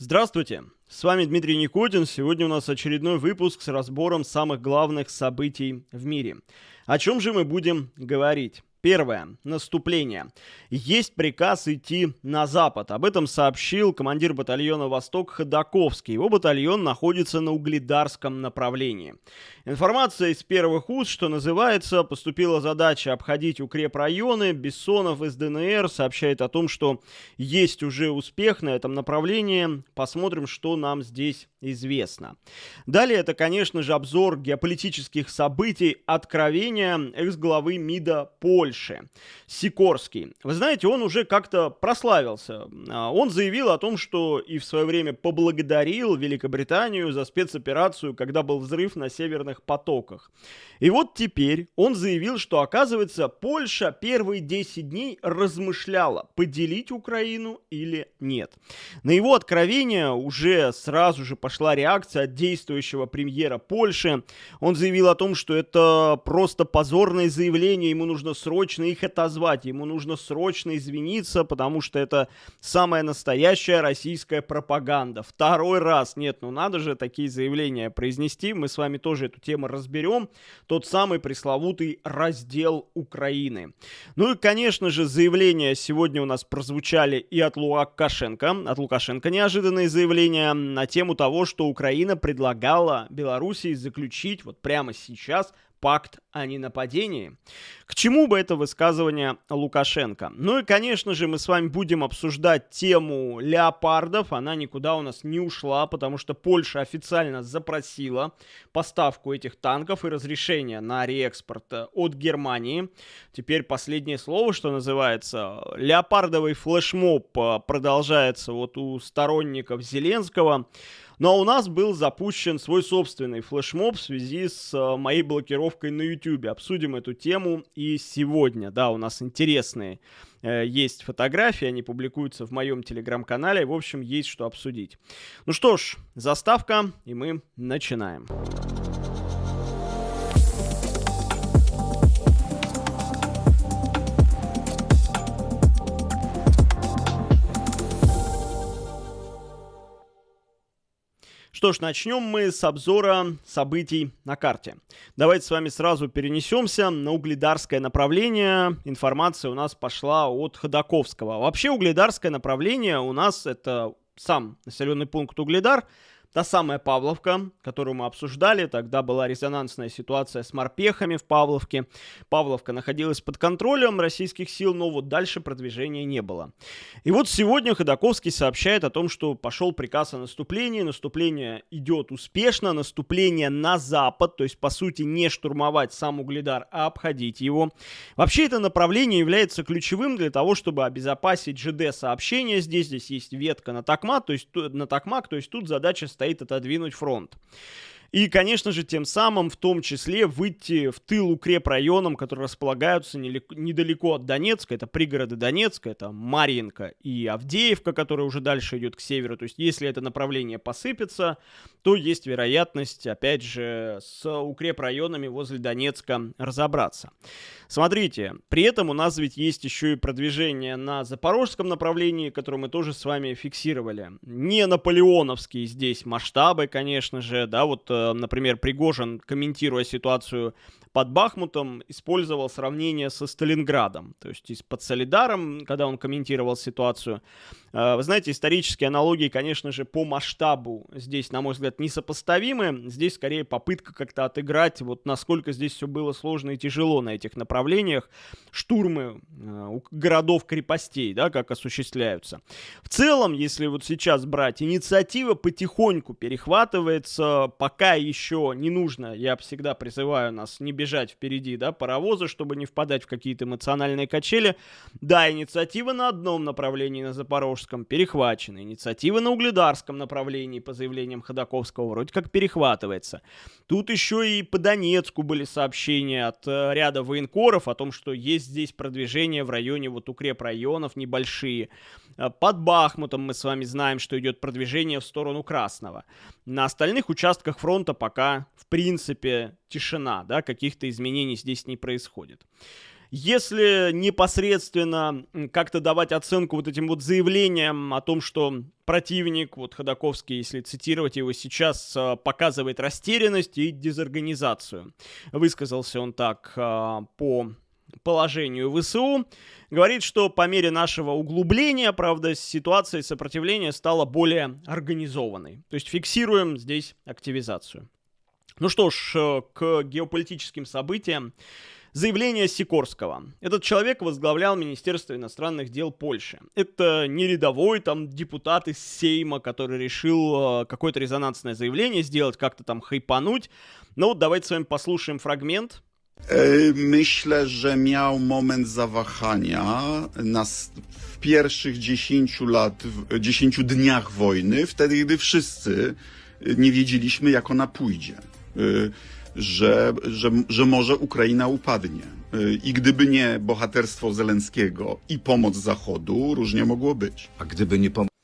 Здравствуйте, с вами Дмитрий Никотин. Сегодня у нас очередной выпуск с разбором самых главных событий в мире. О чем же мы будем говорить? Первое. Наступление. Есть приказ идти на запад. Об этом сообщил командир батальона «Восток» Ходаковский. Его батальон находится на Угледарском направлении. Информация из первых уст, что называется, поступила задача обходить укрепрайоны. Бессонов из ДНР сообщает о том, что есть уже успех на этом направлении. Посмотрим, что нам здесь известно. Далее это, конечно же, обзор геополитических событий, откровения экс-главы МИДа Польши, Сикорский. Вы знаете, он уже как-то прославился. А, он заявил о том, что и в свое время поблагодарил Великобританию за спецоперацию, когда был взрыв на северных потоках. И вот теперь он заявил, что, оказывается, Польша первые 10 дней размышляла, поделить Украину или нет. На его откровение уже сразу же пошла реакция от действующего премьера Польши. Он заявил о том, что это просто позорное заявление, ему нужно срочно их отозвать, ему нужно срочно извиниться, потому что это самая настоящая российская пропаганда. Второй раз, нет, ну надо же такие заявления произнести, мы с вами тоже эту тему разберем. Тот самый пресловутый раздел Украины. Ну и, конечно же, заявления сегодня у нас прозвучали и от Лукашенко. От Лукашенко неожиданные заявления на тему того, что Украина предлагала Белоруссии заключить вот прямо сейчас пакт о ненападении. К чему бы это высказывание Лукашенко? Ну и, конечно же, мы с вами будем обсуждать тему леопардов. Она никуда у нас не ушла, потому что Польша официально запросила поставку этих танков и разрешение на реэкспорт от Германии. Теперь последнее слово, что называется. Леопардовый флешмоб э, продолжается вот у сторонников Зеленского. А у нас был запущен свой собственный флешмоб в связи с э, моей блокировкой на YouTube. Обсудим эту тему и сегодня. Да, у нас интересные э, есть фотографии, они публикуются в моем телеграм-канале. В общем, есть что обсудить. Ну что ж, заставка, и мы начинаем. Что ж, начнем мы с обзора событий на карте. Давайте с вами сразу перенесемся на угледарское направление. Информация у нас пошла от Ходаковского. Вообще угледарское направление у нас это сам населенный пункт Угледар – Та самая Павловка, которую мы обсуждали, тогда была резонансная ситуация с морпехами в Павловке. Павловка находилась под контролем российских сил, но вот дальше продвижения не было. И вот сегодня Ходаковский сообщает о том, что пошел приказ о наступлении. Наступление идет успешно, наступление на запад, то есть по сути не штурмовать сам Угледар, а обходить его. Вообще это направление является ключевым для того, чтобы обезопасить ЖД-сообщение здесь. Здесь есть ветка на Токмак, то есть на Токмак, то есть тут задача стоит отодвинуть фронт. И, конечно же, тем самым в том числе выйти в тыл укрепрайонам, которые располагаются недалеко от Донецка. Это пригороды Донецка, это Марьинка и Авдеевка, которая уже дальше идет к северу. То есть, если это направление посыпется, то есть вероятность, опять же, с укрепрайонами возле Донецка разобраться. Смотрите, при этом у нас ведь есть еще и продвижение на запорожском направлении, которое мы тоже с вами фиксировали. Не наполеоновские здесь масштабы, конечно же, да, вот, э, например, Пригожин, комментируя ситуацию под Бахмутом, использовал сравнение со Сталинградом, то есть под Солидаром, когда он комментировал ситуацию. Э, вы знаете, исторические аналогии, конечно же, по масштабу здесь, на мой взгляд, несопоставимы. Здесь скорее попытка как-то отыграть, вот насколько здесь все было сложно и тяжело на этих направлениях. Штурмы э, городов-крепостей, да, как осуществляются. В целом, если вот сейчас брать, инициатива потихоньку перехватывается, пока еще не нужно, я всегда призываю нас не бежать впереди, да, паровоза, чтобы не впадать в какие-то эмоциональные качели. Да, инициатива на одном направлении, на Запорожском перехвачена. Инициатива на Угледарском направлении по заявлениям Ходаковского вроде как перехватывается. Тут еще и по Донецку были сообщения от э, ряда военкоров о том, что есть здесь продвижение в районе вот укрепрайонов небольшие. Э, под Бахмутом мы с вами знаем, что идет продвижение в сторону Красного. На остальных участках фронта пока, в принципе, тишина, да, каких-то изменений здесь не происходит. Если непосредственно как-то давать оценку вот этим вот заявлениям о том, что противник, вот Ходаковский, если цитировать его сейчас, э, показывает растерянность и дезорганизацию. Высказался он так э, по положению ВСУ. Говорит, что по мере нашего углубления, правда, ситуация сопротивления стала более организованной. То есть фиксируем здесь активизацию. Ну что ж, э, к геополитическим событиям. Заявление Сикорского. Этот человек возглавлял Министерство иностранных дел Польши. Это не рядовой там депутат из Сейма, который решил э, какое-то резонансное заявление сделать, как-то там хайпануть. Ну вот давайте с вами послушаем фрагмент. Myślę, że miał moment zawahania na, w pierwszych 10 lat, 10 dniach wojny, wtedy, gdy wszyscy nie wiedzieliśmy, jak ona pójdzie. Że, że, że może Ukraina upadnie. I gdyby nie bohaterstwo Zelenskiego i pomoc Zachodu, różnie mogło być. A gdyby nie pomoc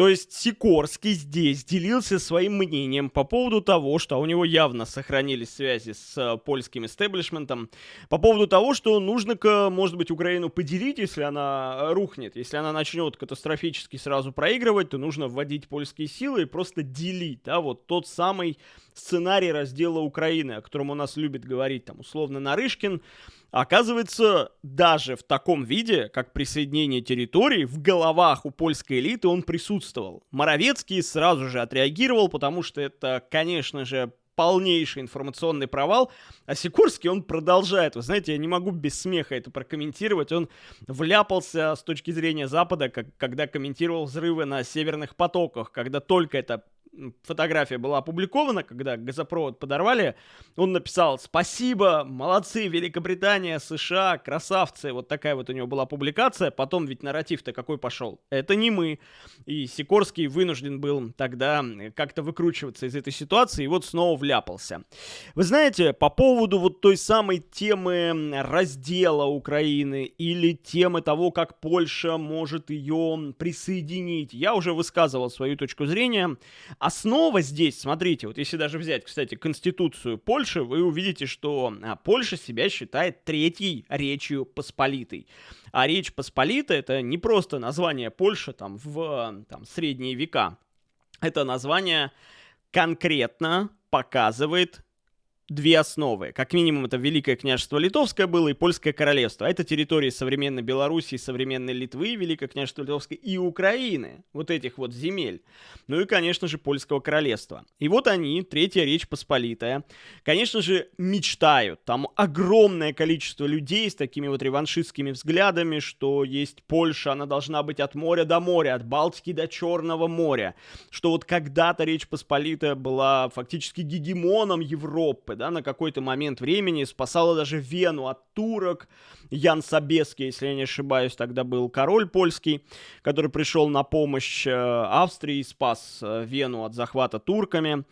То есть Сикорский здесь делился своим мнением по поводу того, что у него явно сохранились связи с э, польским истеблишментом, по поводу того, что нужно, может быть, Украину поделить, если она рухнет. Если она начнет катастрофически сразу проигрывать, то нужно вводить польские силы и просто делить, да, вот тот самый сценарий раздела Украины, о котором у нас любит говорить там условно Нарышкин, Оказывается, даже в таком виде, как присоединение территорий, в головах у польской элиты он присутствовал. Моровецкий сразу же отреагировал, потому что это, конечно же, полнейший информационный провал, а Сикорский, он продолжает. Вы знаете, я не могу без смеха это прокомментировать. Он вляпался с точки зрения Запада, как, когда комментировал взрывы на северных потоках, когда только это фотография была опубликована, когда газопровод подорвали, он написал «Спасибо, молодцы, Великобритания, США, красавцы». Вот такая вот у него была публикация. Потом ведь нарратив-то какой пошел? Это не мы. И Сикорский вынужден был тогда как-то выкручиваться из этой ситуации, и вот снова вляпался. Вы знаете, по поводу вот той самой темы раздела Украины или темы того, как Польша может ее присоединить, я уже высказывал свою точку зрения. Основа здесь, смотрите, вот если даже взять, кстати, Конституцию Польши, вы увидите, что а, Польша себя считает третьей речью Посполитой. А Речь Посполита это не просто название Польши там в там, средние века. Это название конкретно показывает две основы. Как минимум, это Великое княжество Литовское было и Польское королевство. А это территории современной Белоруссии, современной Литвы, Великое княжество Литовское и Украины. Вот этих вот земель. Ну и, конечно же, Польского королевства. И вот они, Третья Речь Посполитая, конечно же, мечтают. Там огромное количество людей с такими вот реваншистскими взглядами, что есть Польша, она должна быть от моря до моря, от Балтики до Черного моря. Что вот когда-то Речь Посполитая была фактически гегемоном Европы, да, на какой-то момент времени, спасала даже Вену от турок. Ян Собеский, если я не ошибаюсь, тогда был король польский, который пришел на помощь э, Австрии и спас э, Вену от захвата турками.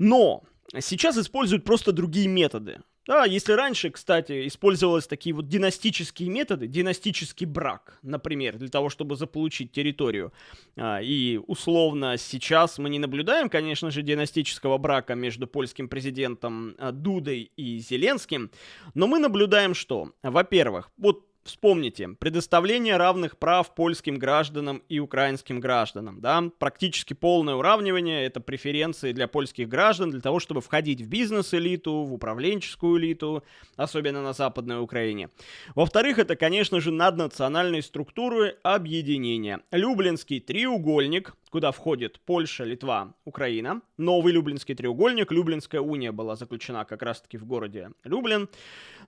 Но сейчас используют просто другие методы. Да, если раньше, кстати, использовались такие вот династические методы, династический брак, например, для того, чтобы заполучить территорию, а, и условно сейчас мы не наблюдаем, конечно же, династического брака между польским президентом а, Дудой и Зеленским, но мы наблюдаем что? Во-первых, вот Вспомните, предоставление равных прав польским гражданам и украинским гражданам, да, практически полное уравнивание, это преференции для польских граждан для того, чтобы входить в бизнес-элиту, в управленческую элиту, особенно на Западной Украине. Во-вторых, это, конечно же, наднациональные структуры объединения. Люблинский треугольник, куда входит Польша, Литва, Украина. Новый Люблинский треугольник. Люблинская уния была заключена как раз-таки в городе Люблин.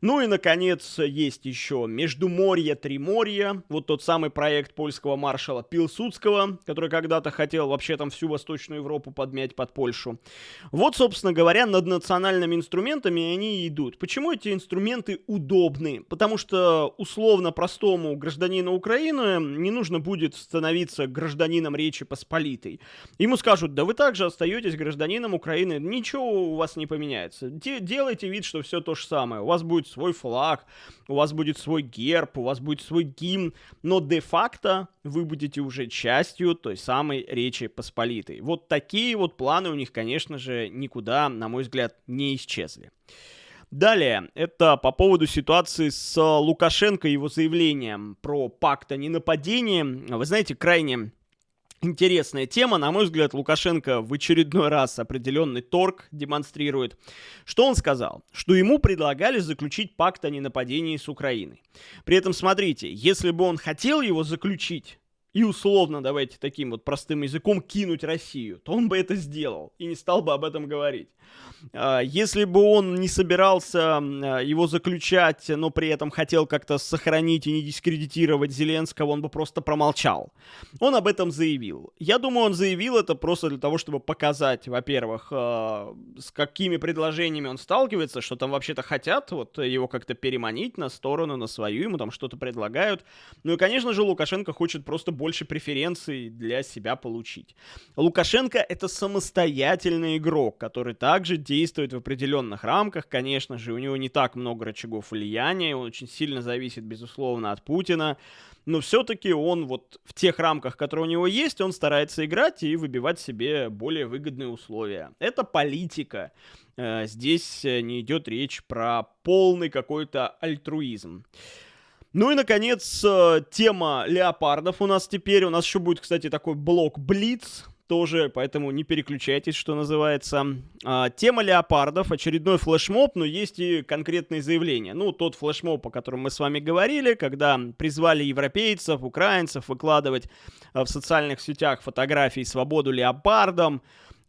Ну и, наконец, есть еще Междуморье, Триморье. Вот тот самый проект польского маршала Пилсудского, который когда-то хотел вообще там всю Восточную Европу подмять под Польшу. Вот, собственно говоря, над национальными инструментами они и идут. Почему эти инструменты удобны? Потому что условно простому гражданину Украины не нужно будет становиться гражданином Речи Посполитой. Ему скажут, да вы также остаетесь гражданином Украины, ничего у вас не поменяется. Делайте вид, что все то же самое. У вас будет свой флаг, у вас будет свой герб, у вас будет свой гимн, но де-факто вы будете уже частью той самой Речи Посполитой. Вот такие вот планы у них, конечно же, никуда, на мой взгляд, не исчезли. Далее, это по поводу ситуации с Лукашенко и его заявлением про пакт о ненападении. Вы знаете, крайне Интересная тема, на мой взгляд, Лукашенко в очередной раз определенный торг демонстрирует. Что он сказал? Что ему предлагали заключить пакт о ненападении с Украиной. При этом, смотрите, если бы он хотел его заключить, и условно, давайте таким вот простым языком, кинуть Россию, то он бы это сделал и не стал бы об этом говорить. А, если бы он не собирался его заключать, но при этом хотел как-то сохранить и не дискредитировать Зеленского, он бы просто промолчал. Он об этом заявил. Я думаю, он заявил это просто для того, чтобы показать, во-первых, а, с какими предложениями он сталкивается, что там вообще-то хотят вот его как-то переманить на сторону, на свою, ему там что-то предлагают. Ну и, конечно же, Лукашенко хочет просто больше преференций для себя получить. Лукашенко это самостоятельный игрок, который также действует в определенных рамках, конечно же, у него не так много рычагов влияния, он очень сильно зависит, безусловно, от Путина, но все-таки он вот в тех рамках, которые у него есть, он старается играть и выбивать себе более выгодные условия. Это политика. Э, здесь э, не идет речь про полный какой-то альтруизм. Ну и, наконец, э, тема леопардов у нас теперь. У нас еще будет, кстати, такой блок Блиц тоже, поэтому не переключайтесь, что называется. А, тема леопардов, очередной флешмоб, но есть и конкретные заявления. Ну, тот флешмоб, о котором мы с вами говорили, когда призвали европейцев, украинцев выкладывать а, в социальных сетях фотографии «Свободу леопардам»,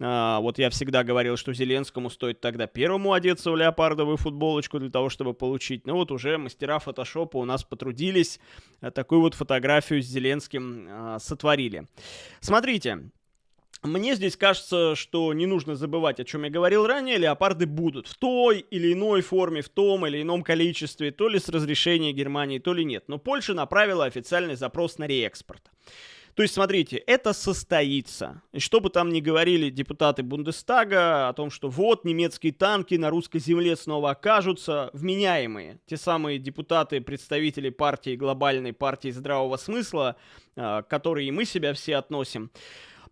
а, вот я всегда говорил, что Зеленскому стоит тогда первому одеться в леопардовую футболочку для того, чтобы получить. Ну вот уже мастера фотошопа у нас потрудились, а, такую вот фотографию с Зеленским а, сотворили. Смотрите, мне здесь кажется, что не нужно забывать, о чем я говорил ранее, леопарды будут в той или иной форме, в том или ином количестве, то ли с разрешения Германии, то ли нет. Но Польша направила официальный запрос на реэкспорт. То есть, смотрите, это состоится. И что бы там ни говорили депутаты Бундестага о том, что вот немецкие танки на русской земле снова окажутся вменяемые. Те самые депутаты, представители партии, глобальной партии здравого смысла, а, к которой и мы себя все относим,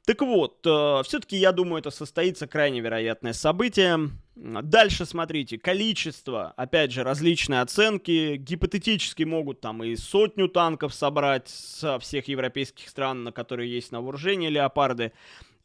так вот, э, все-таки я думаю, это состоится крайне вероятное событие. Дальше смотрите, количество, опять же, различные оценки, гипотетически могут там и сотню танков собрать со всех европейских стран, на которые есть на вооружении леопарды.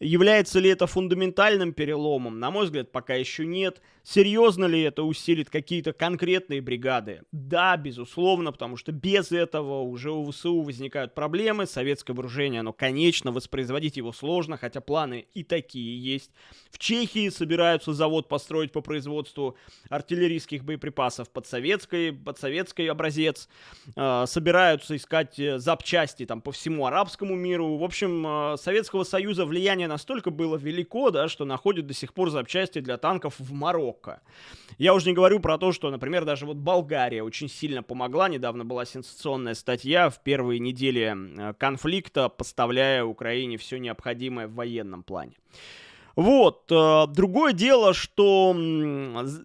Является ли это фундаментальным переломом? На мой взгляд, пока еще нет. Серьезно ли это усилит какие-то конкретные бригады? Да, безусловно, потому что без этого уже у ВСУ возникают проблемы. Советское вооружение, оно, конечно, воспроизводить его сложно, хотя планы и такие есть. В Чехии собираются завод построить по производству артиллерийских боеприпасов под, советской, под советский образец. Э, собираются искать э, запчасти там по всему арабскому миру. В общем, э, Советского Союза влияние влияние настолько было велико, да, что находит до сих пор запчасти для танков в Марокко. Я уже не говорю про то, что, например, даже вот Болгария очень сильно помогла. Недавно была сенсационная статья в первые недели э, конфликта, поставляя Украине все необходимое в военном плане. Вот. Э, другое дело, что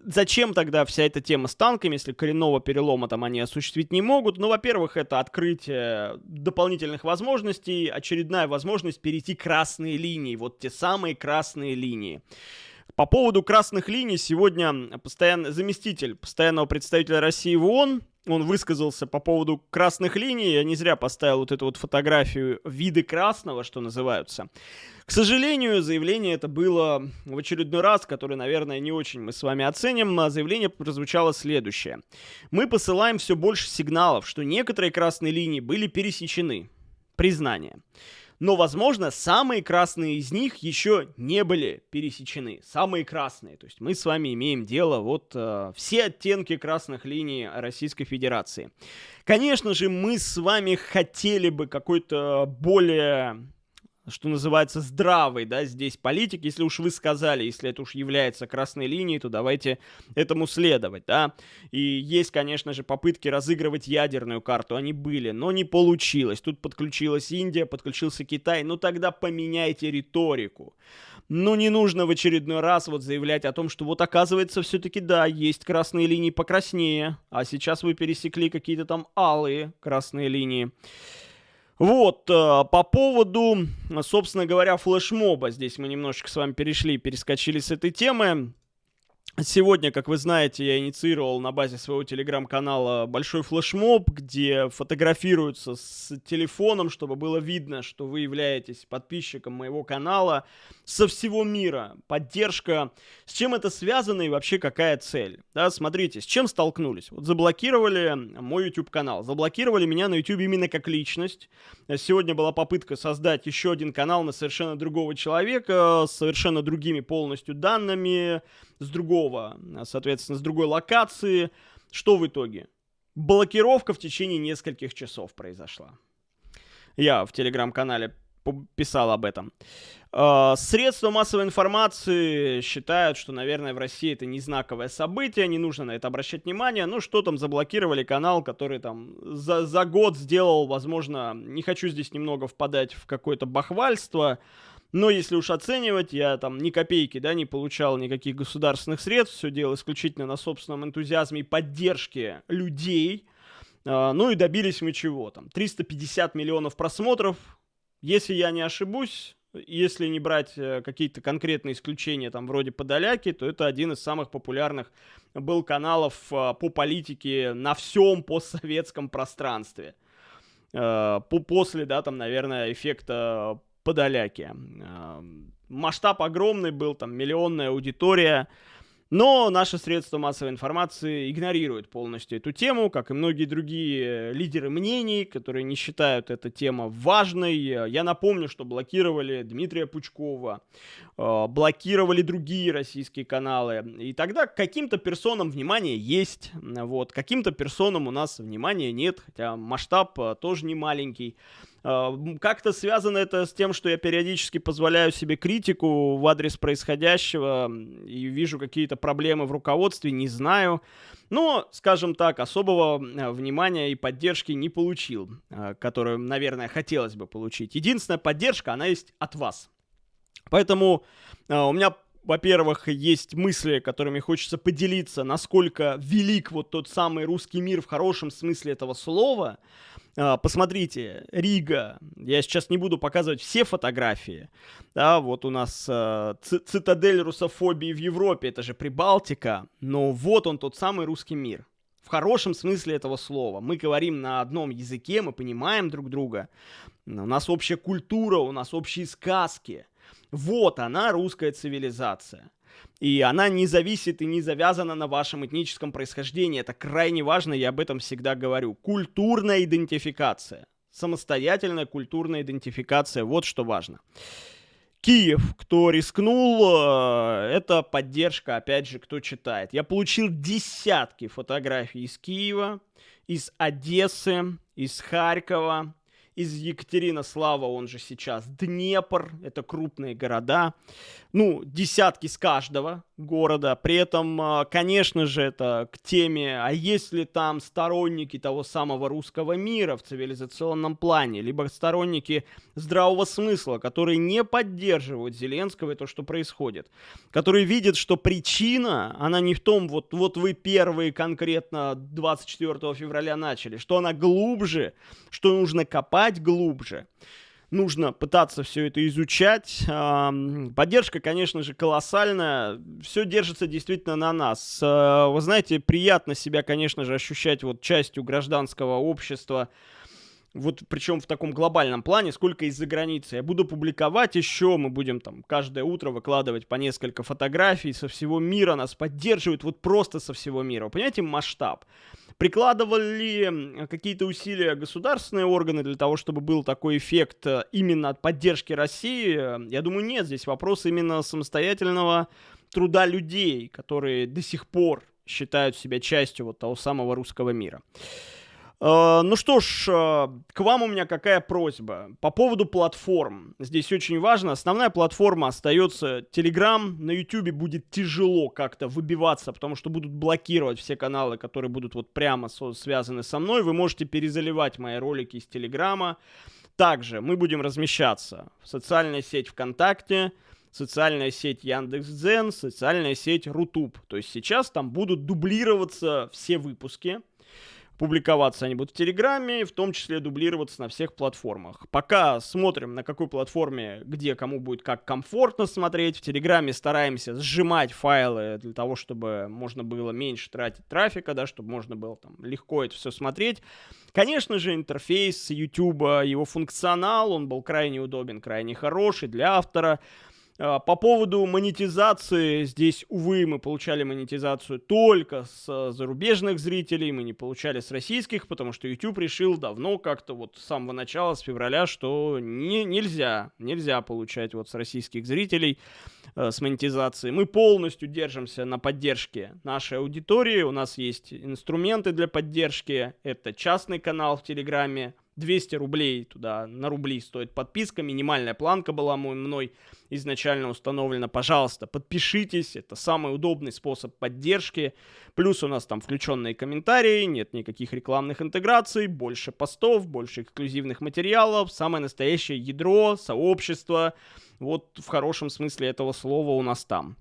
зачем тогда вся эта тема с танками, если коренного перелома там они осуществить не могут? Ну, во-первых, это открытие дополнительных возможностей, очередная возможность перейти красные линии, вот те самые красные линии. По поводу красных линий сегодня постоянно, заместитель постоянного представителя России в ООН он высказался по поводу красных линий. Я не зря поставил вот эту вот фотографию виды красного, что называются. К сожалению, заявление это было в очередной раз, который, наверное, не очень мы с вами оценим. А заявление прозвучало следующее. Мы посылаем все больше сигналов, что некоторые красные линии были пересечены. Признание но, возможно, самые красные из них еще не были пересечены. Самые красные. То есть мы с вами имеем дело вот э, все оттенки красных линий Российской Федерации. Конечно же, мы с вами хотели бы какой-то более что называется, здравый, да, здесь политик. Если уж вы сказали, если это уж является красной линией, то давайте этому следовать, да. И есть, конечно же, попытки разыгрывать ядерную карту, они были, но не получилось. Тут подключилась Индия, подключился Китай, ну тогда поменяйте риторику. Ну, не нужно в очередной раз вот заявлять о том, что вот оказывается все-таки да, есть красные линии покраснее, а сейчас вы пересекли какие-то там алые красные линии. Вот, э, по поводу, собственно говоря, флешмоба. Здесь мы немножечко с вами перешли, перескочили с этой темы. Сегодня, как вы знаете, я инициировал на базе своего телеграм-канала большой флешмоб, где фотографируются с телефоном, чтобы было видно, что вы являетесь подписчиком моего канала со всего мира. Поддержка. С чем это связано и вообще какая цель? Да, смотрите, с чем столкнулись? Вот заблокировали мой YouTube-канал, заблокировали меня на YouTube именно как личность. Сегодня была попытка создать еще один канал на совершенно другого человека, с совершенно другими полностью данными, с другого, соответственно, с другой локации. Что в итоге? Блокировка в течение нескольких часов произошла. Я в телеграм-канале писал об этом. А, средства массовой информации считают, что, наверное, в России это не знаковое событие, не нужно на это обращать внимание. Ну, что там, заблокировали канал, который там за, за год сделал, возможно, не хочу здесь немного впадать в какое-то бахвальство, но если уж оценивать, я там ни копейки, да, не получал никаких государственных средств, все делал исключительно на собственном энтузиазме и поддержке людей. А, ну и добились мы чего там? 350 миллионов просмотров. Если я не ошибусь, если не брать э, какие-то конкретные исключения, там, вроде Подоляки, то это один из самых популярных был каналов а, по политике на всем постсоветском пространстве. А, после, да, там, наверное, эффекта Подоляки. Масштаб огромный был, там миллионная аудитория. Но наши средства массовой информации игнорируют полностью эту тему, как и многие другие лидеры мнений, которые не считают эту тему важной. Я напомню, что блокировали Дмитрия Пучкова, э, блокировали другие российские каналы. И тогда каким-то персонам внимание есть, вот, каким-то персонам у нас внимания нет, хотя масштаб э, тоже не маленький. А, как-то связано это с тем, что я периодически позволяю себе критику в адрес происходящего и вижу какие-то проблемы в руководстве, не знаю. Но, скажем так, особого а, внимания и поддержки не получил, а, которую, наверное, хотелось бы получить. Единственная поддержка, она есть от вас. Поэтому у меня во-первых, есть мысли, которыми хочется поделиться, насколько велик вот тот самый русский мир в хорошем смысле этого слова. А, посмотрите, Рига. Я сейчас не буду показывать все фотографии. Да, вот у нас э, цитадель русофобии в Европе, это же Прибалтика. Но вот он, тот самый русский мир. В хорошем смысле этого слова. Мы говорим на одном языке, мы понимаем друг друга. У нас общая культура, у нас общие сказки. Вот она, русская цивилизация. И она не зависит и не завязана на вашем этническом происхождении. Это крайне важно, я об этом всегда говорю. Культурная идентификация. Самостоятельная культурная идентификация. Вот что важно. Киев, кто рискнул, э, это поддержка, опять же, кто читает. Я получил десятки фотографий из Киева, из Одессы, из Харькова, из Екатеринослава, он же сейчас Днепр, это крупные города, ну, десятки с каждого города. При этом, а, конечно же, это к теме, а есть ли там сторонники того самого русского мира в цивилизационном плане, либо сторонники здравого смысла, которые не поддерживают Зеленского и то, что происходит, которые видят, что причина, она не в том, вот, вот вы первые конкретно 24 февраля начали, что она глубже, что нужно копать глубже нужно пытаться все это изучать. Поддержка, конечно же, колоссальная. Все держится действительно на нас. А, вы знаете, приятно себя, конечно же, ощущать вот частью гражданского общества. Вот причем в таком глобальном плане, сколько из-за границы. Я буду публиковать еще, мы будем там каждое утро выкладывать по несколько фотографий со всего мира, нас поддерживают вот просто со всего мира. Понимаете масштаб? Прикладывали какие-то усилия государственные органы для того, чтобы был такой эффект э, именно от поддержки России? Я думаю, нет. Здесь вопрос именно самостоятельного труда людей, которые до сих пор считают себя частью вот того самого русского мира. Э, ну что ж, э, к вам у меня какая просьба. По поводу платформ. Здесь очень важно. Основная платформа остается Telegram. На YouTube будет тяжело как-то выбиваться, потому что будут блокировать все каналы, которые будут вот прямо связаны со мной. Вы можете перезаливать мои ролики из Телеграма. Также мы будем размещаться в социальной сеть ВКонтакте, социальная сеть Яндекс.Дзен, социальная сеть Рутуб. То есть сейчас там будут дублироваться все выпуски Публиковаться они будут в Телеграме, в том числе дублироваться на всех платформах. Пока смотрим, на какой платформе, где кому будет как комфортно смотреть. В Телеграме стараемся сжимать файлы для того, чтобы можно было меньше тратить трафика, да, чтобы можно было там легко это все смотреть. Конечно же, интерфейс YouTube, его функционал, он был крайне удобен, крайне хороший для автора. А, по поводу монетизации, здесь, увы, мы получали монетизацию только с зарубежных зрителей, мы не получали с российских, потому что YouTube решил давно как-то вот с самого начала, с февраля, что не, нельзя, нельзя получать вот с российских зрителей э, с монетизацией. Мы полностью держимся на поддержке нашей аудитории, у нас есть инструменты для поддержки, это частный канал в Телеграме, 200 рублей туда, на рубли стоит подписка, минимальная планка была мной изначально установлена. Пожалуйста, подпишитесь, это самый удобный способ поддержки. Плюс у нас там включенные комментарии, нет никаких рекламных интеграций, больше постов, больше эксклюзивных материалов, самое настоящее ядро, сообщество. Вот в хорошем смысле этого слова у нас там.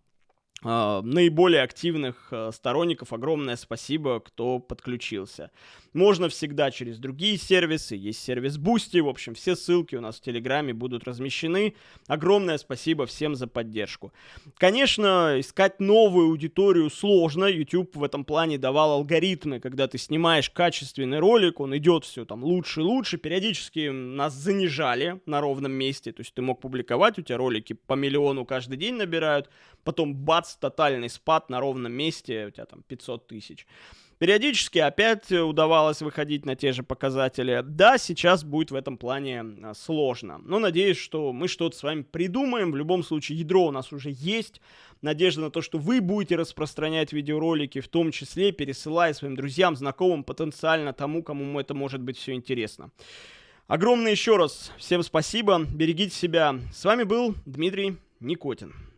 Uh, наиболее активных uh, сторонников. Огромное спасибо, кто подключился. Можно всегда через другие сервисы, есть сервис Boosty, в общем, все ссылки у нас в Телеграме будут размещены. Огромное спасибо всем за поддержку. Конечно, искать новую аудиторию сложно, YouTube в этом плане давал алгоритмы, когда ты снимаешь качественный ролик, он идет все там лучше и лучше, периодически нас занижали на ровном месте, то есть ты мог публиковать, у тебя ролики по миллиону каждый день набирают, потом бац, тотальный спад на ровном месте, у тебя там 500 тысяч. Периодически опять удавалось выходить на те же показатели. Да, сейчас будет в этом плане а, сложно. Но надеюсь, что мы что-то с вами придумаем. В любом случае, ядро у нас уже есть. Надежда на то, что вы будете распространять видеоролики, в том числе пересылая своим друзьям, знакомым, потенциально тому, кому это может быть все интересно. Огромное еще раз всем спасибо. Берегите себя. С вами был Дмитрий Никотин.